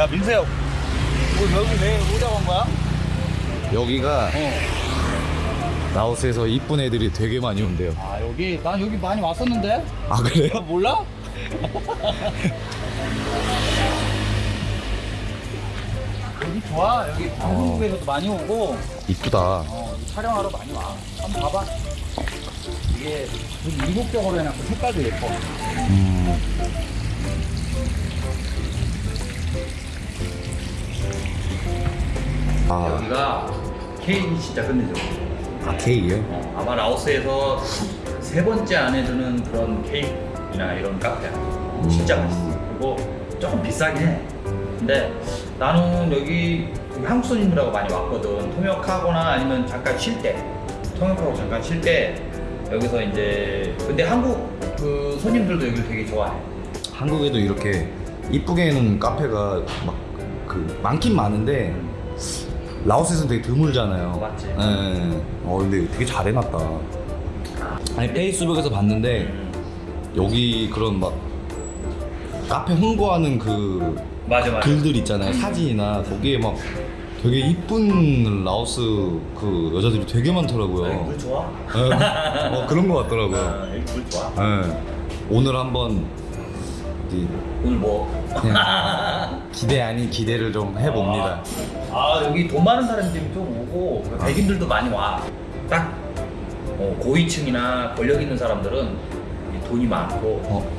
야 민수야 뭐 여기 왜 오자고 한 거야? 여기가 어. 라오스에서 이쁜 애들이 되게 많이 온대요. 아 여기 난 여기 많이 왔었는데 아 그래요? 아, 몰라? 여기 좋아 여기 한국에서도 많이 오고 이쁘다. 어, 촬영하러 많이 와 한번 봐봐 이게 이국적으로 해놨고 색깔도 예뻐 음. 아, 여기가 케이크 진짜 끝내줘 아 케이크요? 어, 아마 라오스에서 세 번째 안에 드는 그런 케이크나 이런 카페야. 진짜 음. 맛있어. 그리고 조금 비싸긴 해. 근데 나는 여기 한국 손님들하고 많이 왔거든. 통역하거나 아니면 잠깐 쉴 때. 통역하고 잠깐 쉴 때 여기서 이제 근데 한국 그 손님들도 여기를 되게 좋아해. 한국에도 이렇게 이쁘게 해놓은 카페가 막 그 많긴 많은데 라오스에서는 되게 드물잖아요. 맞지. 예. 어 근데 되게 잘 해놨다. 아니 페이스북에서 봤는데 여기 그런 막 카페 홍보하는 그 맞아 맞아. 글들 있잖아요 사진이나 거기에 막 되게 이쁜 라오스 그 여자들이 되게 많더라고요. 물 좋아? 예. 어, 그런 거 같더라고요. 아, 여기 물 좋아. 예. 오늘 한번 이 오늘 뭐? 그냥 기대 아닌 기대를 좀 해봅니다. 아 여기 돈 많은 사람들이 좀 오고 그 백인들도 많이 와. 딱 어, 고위층이나 권력 있는 사람들은 이 돈이 많고. 어,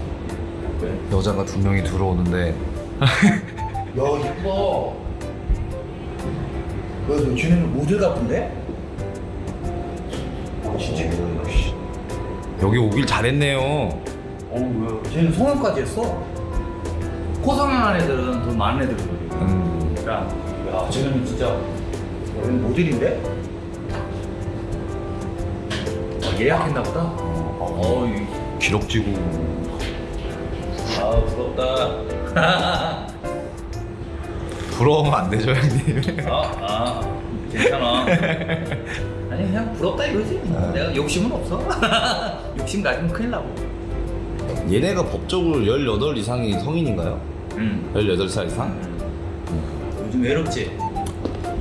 왜? 여자가 두 명이 들어오는데 야 이뻐. 그 쟤네는 모델 같은데? 진짜. 여기 오길 잘했네요. 어우 왜? 쟤는 성형까지 했어. 코성형한 애들은 돈 많은 애들이거든. 음, 야, 야 쟤는 진짜 얘는 모델인데? 어, 예약했나 보다. 어, 이 기럭지고 아 부럽다. 부러우면 안 되죠 형님. 아, 아 괜찮아. 아니 그냥 부럽다 이거지. 아. 내가 욕심은 없어. 욕심 가지면 큰일 나고. 얘네가 법적으로 18 이상이 성인인가요? 응. 18살 이상? 요즘 외롭지.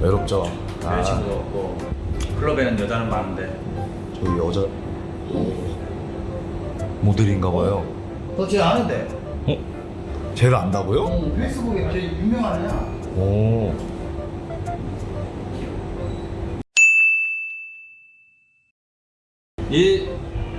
외롭죠. 아, 여자친구도 없고 클럽에는 여자는 많은데. 저기 여자 모델인가 봐요. 너쟤 아는데? 어? 쟤를 안다고요? 어, 페이스북에 쟤 유명한 애야. 오. 얘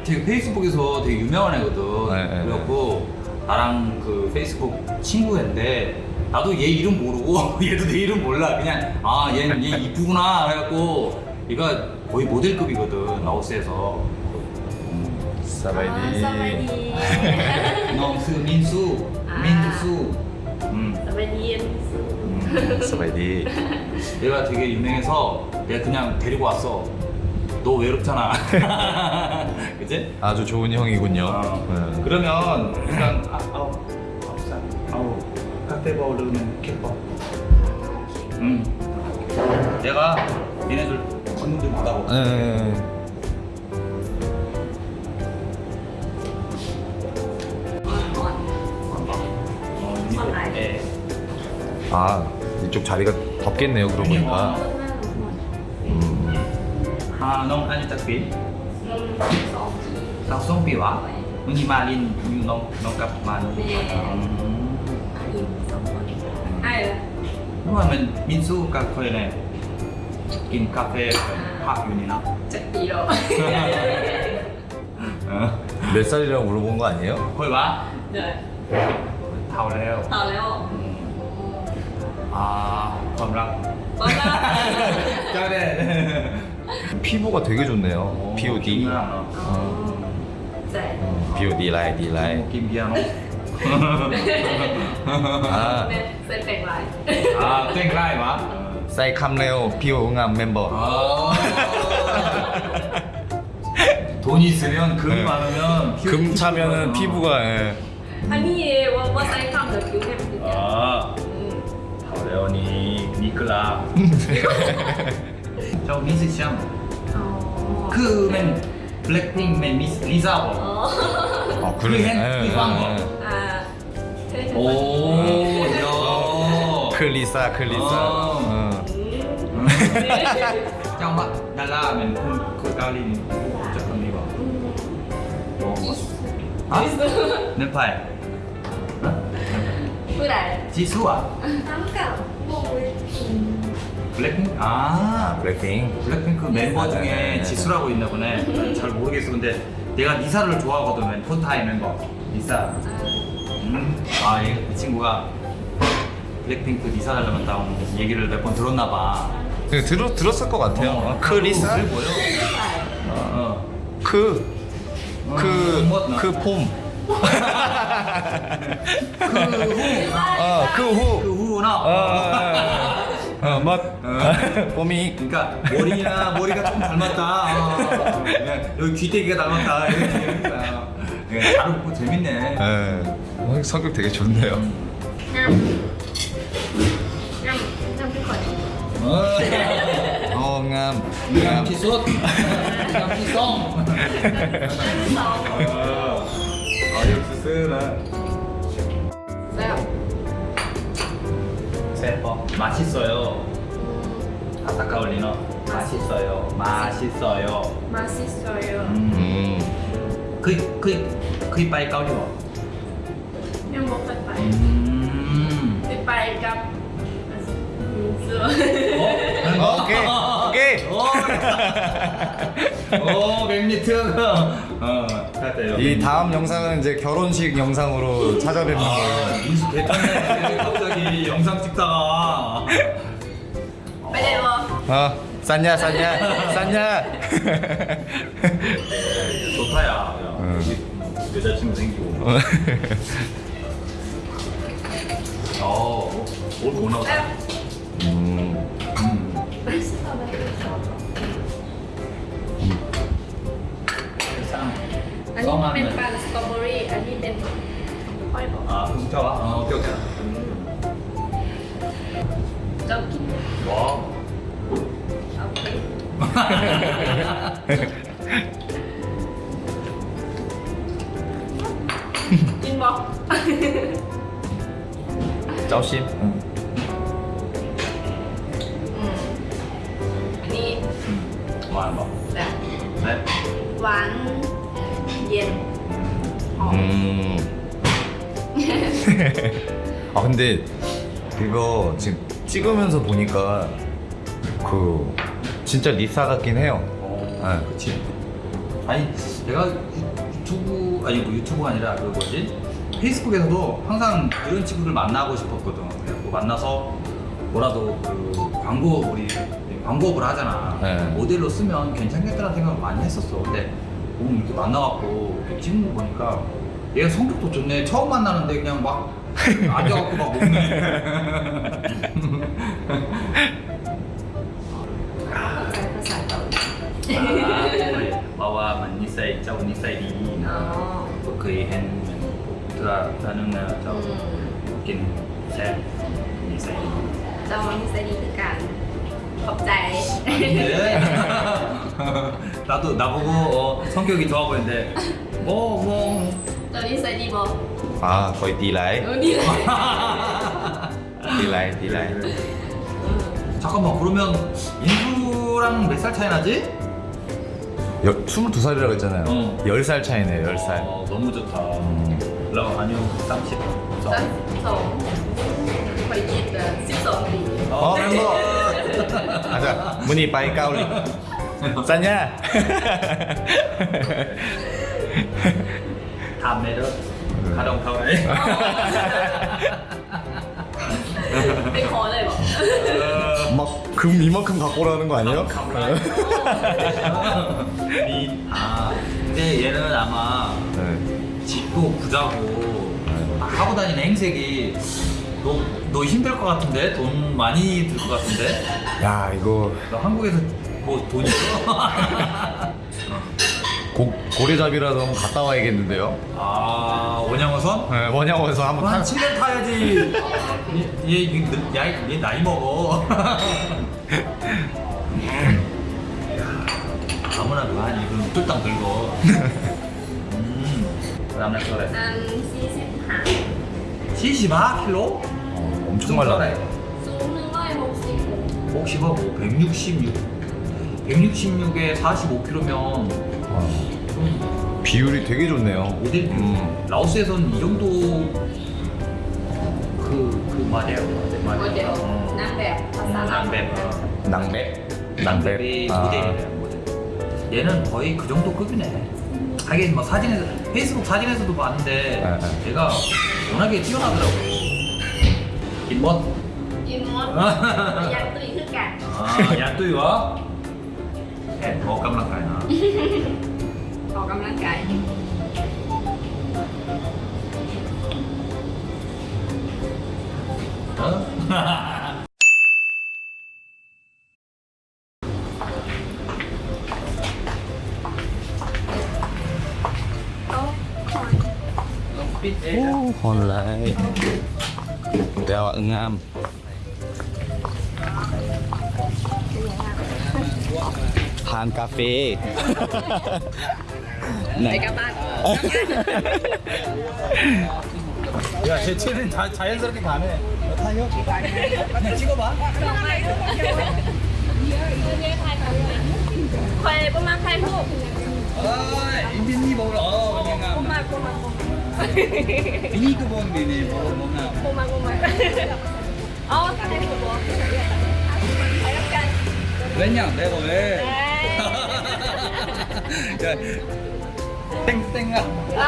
되게 페이스북에서 되게 유명한 애거든. 네, 네, 그래갖고 나랑 그 페이스북 친구인데 나도 얘 이름 모르고 얘도 내 이름 몰라. 그냥 아 얘는 얘 이쁘구나 그래갖고 얘가 거의 모델급이거든 라오스에서. 사바이디. 아, 너그 민수? 아. 민수. 음. 사바이디 민수. 음. 사바이디. 얘가 되게 유명해서 내가 그냥 데리고 왔어. 너 외롭잖아. 그지? 아주 좋은 형이군요. 어. 네. 그러면 일단 아, 아우 아우 쌀 아우 카페바 오르면 캐퍼 응 내가 얘네들 건물 좀 받아볼게 네. 어, 선알. 예. 아 이쪽 자리가 덥겠네요. 그러고 보니까. 음. 아, 넌 아니 딱비 สองที 싹송 비와 응이 말인 넌넌 값 말. 네. อืม อาอินสองคนไอ้เหรอ 그러면 민수 카페네 긴 카페 학 유니나 เจ็ดปีแล้ว 어 몇 살이라고 물어본 거 아니에요? 거기 와 เดี๋ยว 타오래요 ต่อแล้ว 아,ความรัก ตอนแรก 짜네. 피부가 되게 좋네요. BOD. 어. 어, BOD 아. 라이 D 라이. 김비아노. 아. 아, 라이 마. 사이 캄레오 비오 응암 멤버. 돈 있으면 금 네. 많으면 금 차면은 피부가 예. 아니 와 사이캄 더 비오 아. 好的，你尼克拉。 とミュซิシャンもคือมันแบล็กนิงมันมิสลิซ่าบอกคือคืเห็นคือฟังบอก โอ้ยคือลิซ่าคือลิซ่าเจังหวะดาราเป็นคนคนเกาหลีนจะทำดีบอกบอกว่าฮะเนปาลผู้ใดจีซูอ่วน้ำเก่าบุกเลย 블랙핑크 아 블랙핑. 블랙핑크 멤버 중에 지수라고 있나 보네 잘 모르겠어 근데 내가 리사를 좋아하거든 폰타이 멤버 리사 음. 아, 이, 이 친구가 블랙핑크 리사 닮았다고 얘기를 몇 번 들었나 봐그 들었 들었을 것 같아요. 어, 그 리사. 그래 보여 ใช่ 어, 그. 어. 그, 뭐, 나. 그 폼. 그 후. 어, 그 후. 그 후나 어, 어, 멋. 어, 봄이. 그러니까 머리나 머리가 좀 닮았다. 아, 여기 귀때기가 닮았다. 이런 얘기. 잘 웃고 재밌네. 네, 성격 되게 좋네요. 음. 어, 음, 음. ngam. Ngam 아, 역시 쓰라. 세퍼 맛있어요. 아사카올리너 맛있어요. 맛있어요. มาซิสโซโย 음. 그이 그이 그이 빠이 까오리워. ยังบอกกันไป 음. ไปไปกับเสื้อ 어? 어, 오케이. 오케이. 오, 어, 오 맥리튼 어 잘했다 이 다음 영상은 이제 결혼식 영상으로 찾아뵙는 거예요 민수 대단해 갑자기. 영상 찍다가. 빨리 와 어, 쌌냐 쌌냐 쌌냐? 좋다 야. 응. 어. 여자친구 생기고. 어, 어옷 오나오다. 아. 음. 음. 음. อันนี้เป็นปั่นสตรอเบอรี่ อันนี้เป็นห้อยบอกอ่าคุณชอบอ่ะโอเคโอเคจะกินว้าวเอาไปกินบอกเจ้าชิมอันนี้หวานบอกใช่หวาน 기회를 어. 음. 아 근데 이거 지금 찍으면서 보니까 그 진짜 리사 같긴 해요 어, 네. 그치 아니 내가 유튜브 아니 뭐 유튜브가 아니라 그 뭐지 페이스북에서도 항상 이런 친구들 만나고 싶었거든 그래서 만나서 뭐라도 그 광고 우리 네, 광고업을 하잖아 네. 모델로 쓰면 괜찮겠다는 생각을 많이 했었어 근데 보면 이렇게 만나갖고 이렇게 찍는 거 보니까 얘가 성격도 좋네. 처음 만나는데 그냥 막 앉아갖고 막 먹네. bahwa mình như xây trong như xây đi bất kỳ hình mình là là nâng nào trong kinh xem như xây đi trong như xây đi tất cả 겁잘 네. 나도 나보고 어, 성격이 좋아 보이는데. 뭐 뭐. 너 인사이 đi 아 거의 đi lại 너 đi lại 잠깐만 그러면 인수랑 몇 살 차이 나지? 여, 22살이라고 했잖아요. 어. 10살 차이네 10살. 어, 너무 좋다. 라고 음. 아니요 30 30 17 17 어, 멤버. 가자. 문이 빠이 까울리. 쌌냐? 다음에도 가동 타와이. ไปขอเลยบอก 막 금 이만큼 갖고 오라는 거 아니에요? 이- 아 근데 얘는 아마 네. 집도 부자고 하고 다니는 행색이 너, 너 힘들 것 같은데? 돈 많이 들 것 같은데? 야 이거 너 한국에서 뭐 돈 있어? 고, 고래잡이라도 한번 갔다 와야겠는데요? 아 원양어선? 네, 원양어선 한번 타... 한 7년 타야지 얘, 얘, 야, 얘 나이 먹어 아무나 그만 이건 쫄딱 늙어 음, 그 다음날 그래 음, 75 75kg? 승활라네 승활라에 먹고 166 166에 45kg면 비율이 되게 좋네요. 오딜 음. 라오스에서는 이 정도 그, 그 말이에요. 그 말이에요. 어. 남백. 남백. 남백? 남백이 모델이래요 모델 얘는 거의 그 정도 급이네. 하긴 뭐 사진에서 페이스북 사진에서도 봤는데 네. 네. 얘가 워낙에 뛰어나더라고요. 이모 이모 양뚜이 흑간 아 양뚜이 와? 더 깜락가이나 더 깜락가이 어? Hồn lại แต่ว่าอึงงาม ทานกาแฟ ไหน ไปกลับบ้าน 야, 제 채는 자, 자연스럽게 가네. 타요? 그냥 찍어봐. คอยประมาณใครพูด 아, 인디니 먹으러. 어, ประ 그냥. มาณประมาณ 이거 먹 네, 뭐, 뭐 나. 고 마, 고 마. 어, 사장님 뭐. 왜 냐, 내가 왜? 야, 땡땡 아. 아,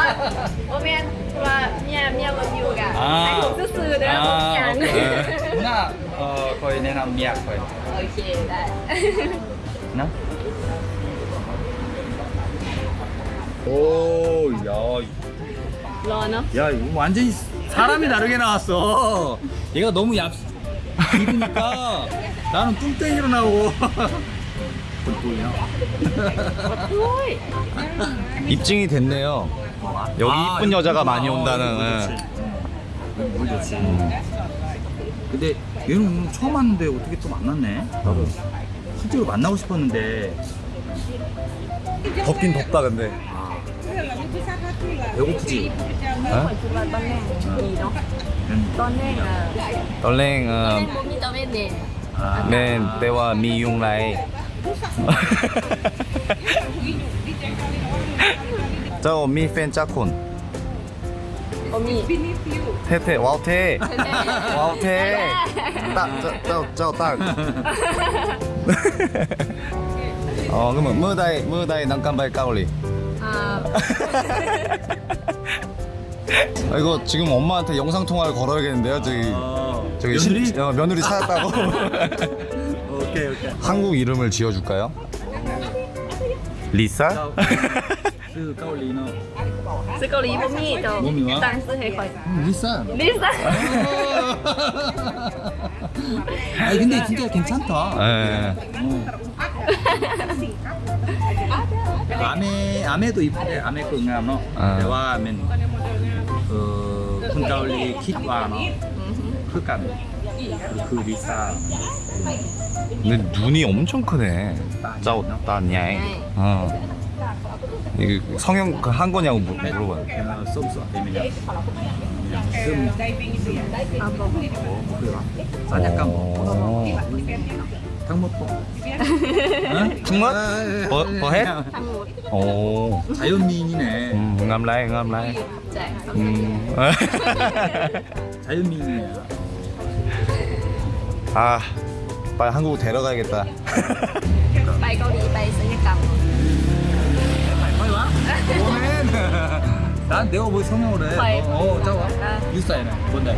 오면 와, 미 야, 미야 리뷰 가. 아, 아 니, 쓰쓰 내가 먹지 않 아. 누 나, 어, 거의 내남 미야 거 의. 오케 이, 나. 나? 오, 야. 러너? 야 이거 완전히 사람이 다르게 나왔어. 얘가 너무 얇 입으니까 나는 뚱땡이로 나오고 입증이 됐네요. 여기 아, 이쁜 여자가 아, 많이 온다는 너무 예. 좋지. 음. 근데 얘는 오늘 처음 왔는데 어떻게 또 만났네? 나도 실제로 만나고 싶었는데. 덥긴 덥다 근데. 배고프지? ฮะ คิดว่าตอนแรกมีเนาะ 응. ตอนแรกอ่ะ ตอนแรกเอ ตอน อ แรกบ่มีตอนเว้นเด่น 아, แม่นแต่ว่ามียุงไร เจ้ามีแฟนจักคน บ่มี เท่ๆว้าวเท่ว้าวเท่ตาเจ้าเจ้าเจ้าตัก 어 그러면 무다이 무다이 난간발 까올리 อ่า 아. 이거 지금 엄마한테 영상 통화를 걸어야겠는데요. 저기 아, 저기 며느리? 시, 어, 며느리 찾았다고. 오케이 오케이. 한국 이름을 지어줄까요? 리사? 是高丽不灭的，但是黑灰。리사 그 음, 리사. 아 근데 진짜 괜찮다. 예. 어. บ่มีวะ ตั้งซื้อให้ข่อย 리사. ลิซ่า 아 근데 진짜 괜찮다. 예. 어. 아메 아메도 이쁘대. 아메 거 응암 너. 아. 대화 아멘. 그 군가올리 킷와 너. 그간 그 리사. 근데 눈이 엄청 크네 짜오 따냐이 어 이게 성형 그한 거냐고 물- 물어봐요 어, 썸썸 때문에. 좀 เอาบ่ 뭐, 그래. 사냥감 뭐. 어. 닭먹고 닭먹? 뭐, 뭐 해? 오 자연미인이네 음, ngâm lại ngâm 음. 자연미인이네 아 빨리 한국 데려가야겠다 난 내가 뭐 성형을 해. 어, 어 짜와. 뉴스타이네. 뭔데?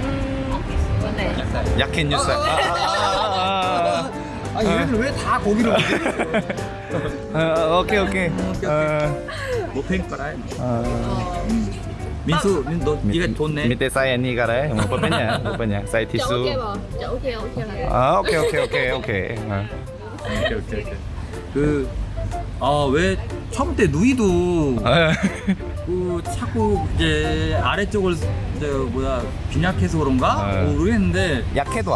뭔데? 약해 뉴스타. 어, 어, 아니 아. 얘들 왜다 거기로 어, 아, 오케이 오케이. 아, 못팬 거라. 민수, 민너 네가 돈내. 밑에 사이 니 가래. 뭐 뽑냐? 뽑냐? 사이 티수. 오케이 오케이 오케이. 아 오케이 오케이 오케이 오케이. 오케이 오케이 오케이. 그아왜 처음 때 누이도 그 자꾸 이제 아래쪽을 이제 뭐야 빈약해서 그런가 모르겠는데 약해도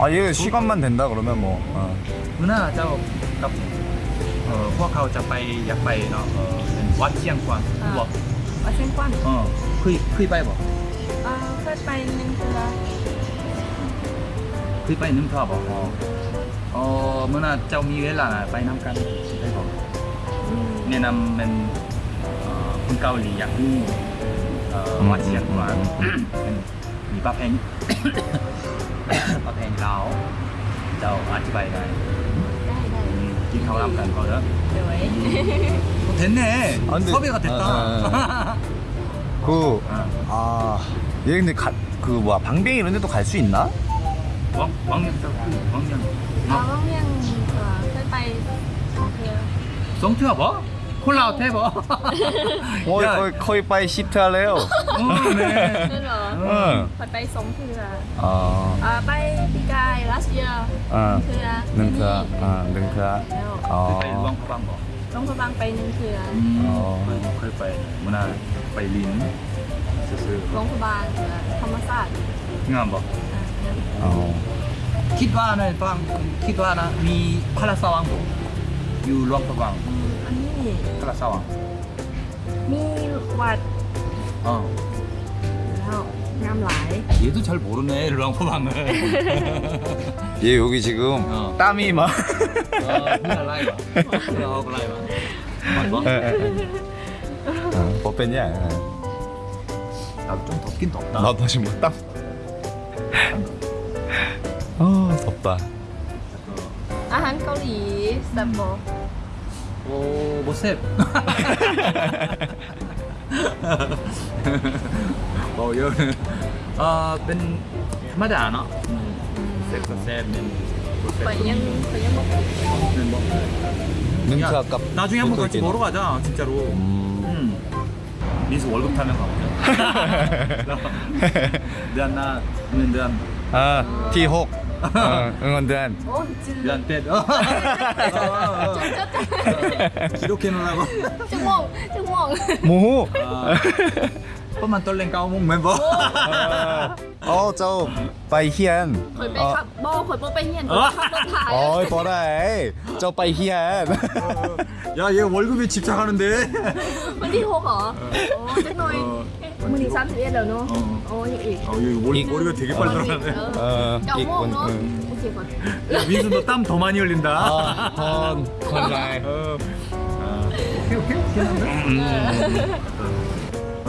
아 얘 시간만 된다 그러면 뭐 어. มื้อหน้าเจ้ากับเอ่อพวกเขาจะไปอยากไปเนาะเออเป็นวัดเชียงกวางบอก Ở Sen Quan เออเคยเคยไปบอก Ờ, Phết bay nhưng từ là เคยไปนึงเท่าบอกอ๋อเออมื้อหน้าเจ้ามีเวลาไปน้ำกันได้บอก ừ. แนะนำเป็นเอ่อคนเกาหลีอยากรู้เอ่อ อืม วัดเชียงกวางเป็นมีประเพณี ประเพณีลาวเจ้าอธิบายได้ Đây đây อืมกินข้าวรำกันก็เด้อ Rồi 어, 됐네 아, 근데- 섭외가 됐다 아, 그 어. 아, 얘 근데 가, 그 뭐야 방뱅이 이런 데도 갈 수 있나? 왕, 왕년 저 왕년 Ờ, Vong Nhân ờ, Phết bay Thừa 성투야 뭐? 콜라 대버 어, 야. 거의 거의 빠이 시트 할래요. 네. Nên rồi 응. Phết bay sống thừa 어, Ờ, bay đi cai last year 어, Thừa 능타, 어, 능타. Rồiไป 어, วังฟังบอก Vong Phật Bang bay nhưng thừa เคยไปมื่อนาไปลินซื้อ Vong Phật Bang thừa Thăm massage ๆงามบอก Ờ, 어. คิดว่าในฟังคิดว่านะมีพระราชวังบอกอยู่หลวงพระวัง 예. 그라 싸와. 미왓. 어. 어 남来. 얘도 잘 모르네 랑포방을. 얘 여기 지금 어. 땀이 막. 뭐 뺐냐? 예. 나도 좀 덥긴 덥다. 나도 지금 뭐 땀. 어, 아 덥다. 아한 거리 쌈보. 오, 모셉. 어, 여는 아, bên mà 와? 세트 세트 세트 세트 나중에 한번 같이 먹으러 가자, 진짜로. 음. 민수 월급 타면 가보자. 내가 나, 내가 아, T6. 어, 응원단. Chứ 미안 때. 기록해 놓으라고. Chúc mừng Chúc mừng 뭐? 아, 뻔만 떨랭 까오몽 멤버. 어, 저 바이히안. 어이 뭐래? 저 바이히안. 야, 얘 월급에 집착하는데. Như ý 어, 머리가 되게 빨리 들어가네. 어, 야, 민수 너 땀 더 많이 흘린다. 아. 어. 아, 오케이. 음. เอ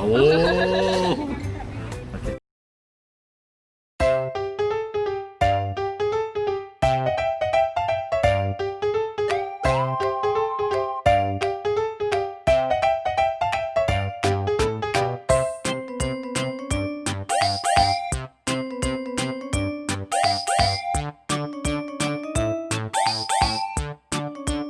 잘. 오